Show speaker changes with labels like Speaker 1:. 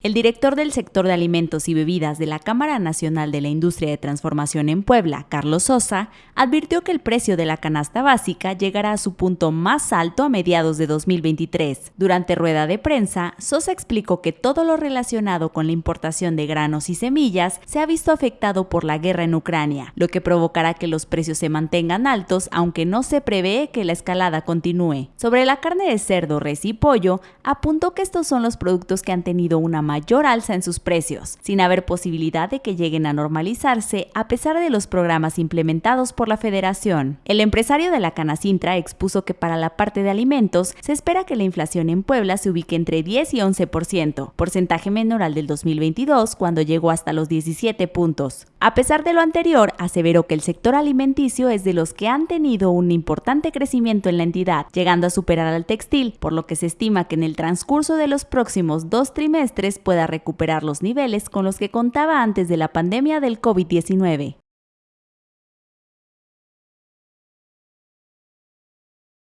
Speaker 1: El director del sector de alimentos y bebidas de la Cámara Nacional de la Industria de Transformación en Puebla, Carlos Sosa, advirtió que el precio de la canasta básica llegará a su punto más alto a mediados de 2023. Durante rueda de prensa, Sosa explicó que todo lo relacionado con la importación de granos y semillas se ha visto afectado por la guerra en Ucrania, lo que provocará que los precios se mantengan altos, aunque no se prevé que la escalada continúe. Sobre la carne de cerdo, res y pollo, apuntó que estos son los productos que han tenido una mayor alza en sus precios, sin haber posibilidad de que lleguen a normalizarse a pesar de los programas implementados por la Federación. El empresario de la Canacintra expuso que para la parte de alimentos se espera que la inflación en Puebla se ubique entre 10 y 11%, porcentaje menor al del 2022 cuando llegó hasta los 17 puntos. A pesar de lo anterior, aseveró que el sector alimenticio es de los que han tenido un importante crecimiento en la entidad, llegando a superar al textil, por lo que se estima que en el transcurso de los próximos dos trimestres pueda recuperar los niveles con los que contaba antes de la pandemia del COVID-19.